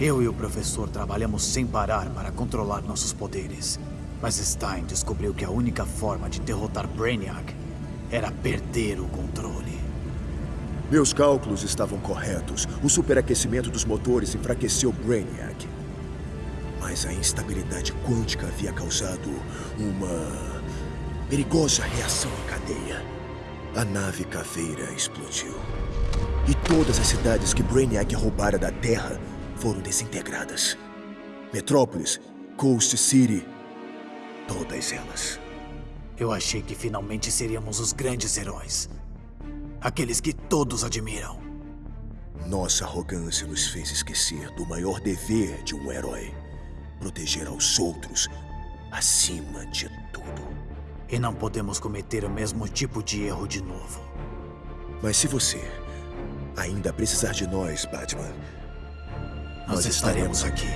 Eu e o professor trabalhamos sem parar para controlar nossos poderes. Mas Stein descobriu que a única forma de derrotar Brainiac era perder o controle. Meus cálculos estavam corretos. O superaquecimento dos motores enfraqueceu Brainiac. Mas a instabilidade quântica havia causado uma perigosa reação em cadeia. A nave caveira explodiu. E todas as cidades que Brainiac roubara da Terra foram desintegradas. Metrópolis, Coast City, todas elas. Eu achei que finalmente seríamos os grandes heróis. Aqueles que todos admiram. Nossa arrogância nos fez esquecer do maior dever de um herói: proteger aos outros acima de tudo. E não podemos cometer o mesmo tipo de erro de novo. Mas se você ainda precisar de nós, Batman, Nós estaremos aqui.